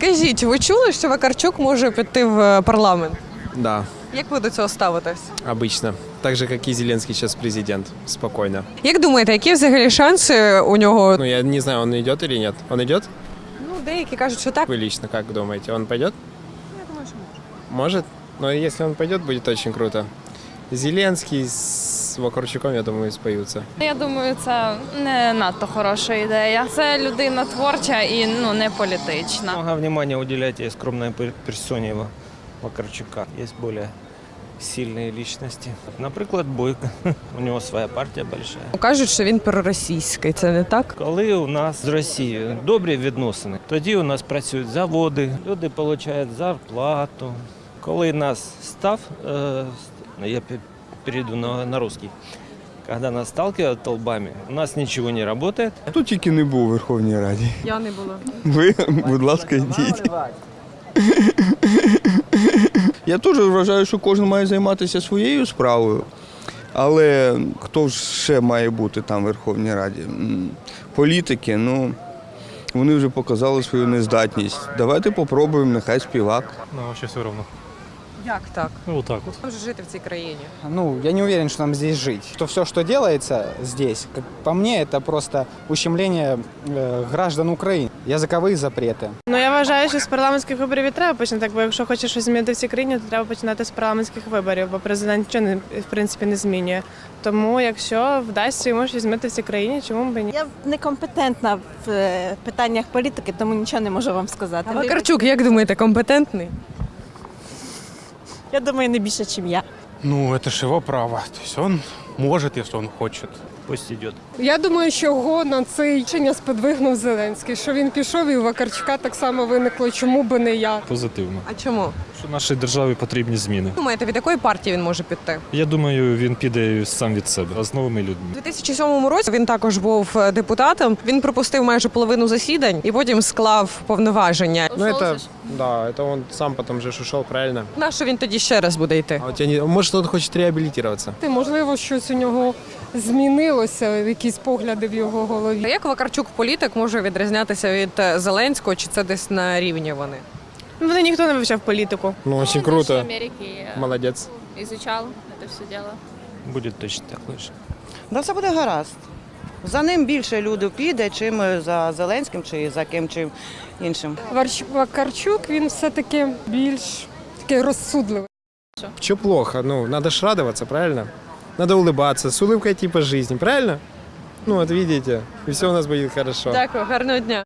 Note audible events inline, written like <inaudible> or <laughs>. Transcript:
Кажіть, ви чули, що Вакарчук може піти в е, парламент? Да, Як ви до цього ставитесь? обычно. Так же, как и Зеленский сейчас президент. Спокойно. Як думаєте, які взагалі шанси у нього? Ну, я не знаю, он идет или нет. Он идет? Ну, деякі кажуть, що так. Вы лично как думаете, он пойдет? Я думаю, что может. Может? Но если он пойдет, будет очень круто. Зеленский с Вакарчуком, я думаю, споются. Я думаю, це не надто хороша ідея. Це людина творча і ну не політична. Много внимания уделяйте скромной пер- персоне Ва- Вакарчука. Есть более сильные личности. Наприклад, Бойко. <laughs> У него своя партія большая. Кажуть, що він проросійський, це не так? Коли у нас з Росією добрі відносини, тоді у нас працюють заводи, люди отримують зарплату. Коли нас став, е, я перейду на, на русский, когда нас сталкивают толбами, у нас ничего не работает, Тут тільки не був у Верховній Раді. Я не була. Ви, будь ласка, йдіть. Я теж вважаю, що кожен має займатися своєю справою. Але хто ж ще має бути там в Верховній Раді? Політики, ну вони вже показали свою нездатність. Давайте попробуємо, нехай співак. Ну, вообще все равно. Як так? Ну, вот так вот. Там же жити в цій країні. Ну, я не уверен, что нам здесь жить. Что все, что делается здесь, как по мне, это просто ущемление э, граждан Украины. Языковые запреты. Ну я вважаю, що з парламентських виборів і треба починати, бо якщо хочеш щось змінити в цій країні, то треба починати з парламентських виборів, бо президент нічого не в принципі не змінює. Тому якщо вдасться йому щось змінити в цій країні, чому б і ні? Я некомпетентна в е, питаннях політики, тому нічого не можу вам сказати. А Вакарчук, як думаєте, компетентний? Я думаю, не більше, ніж я. Ну, это ж его право. То есть он может, если он хочет. Пусть идет. Я думаю, що його на це рішення сподвигнув Зеленський, що він пішов і у Вакарчука так само виникло, чому би не я. Позитивно. А чому? Що нашій державі потрібні зміни. Думаєте, від якої партії він може піти? Я думаю, він піде сам від себе, а з новими людьми. У 2007 році він також був е, депутатом. Він пропустив майже половину засідань і потім склав повноваження. Ну, это, да, это он сам потом же ж правильно? На що він тоді ще раз буде йти? А не... Может, он хочет реабилитироваться? Ти, можливо, щось у нього змінилося, якісь погляди в його голові. Як Вакарчук політик може відрізнятися від е, Зеленського, чи це десь на рівні вони? Ну, Вони ніхто не вивчав політику. Ну, очень круто. Америки Молодец. изучал это все дело. Будет точно такой же. Да все буде гаразд. За ним більше людей піде, чим за Зеленським чи за ким чим іншим. Вакарчук він все-таки більш такий розсудливий. Че плохо? Ну, надо ж радоваться, правильно? Надо улыбаться, с улыбкой типа жизни, правильно? Ну, вот видите, и все у нас будет хорошо. Дякую, гарного дня.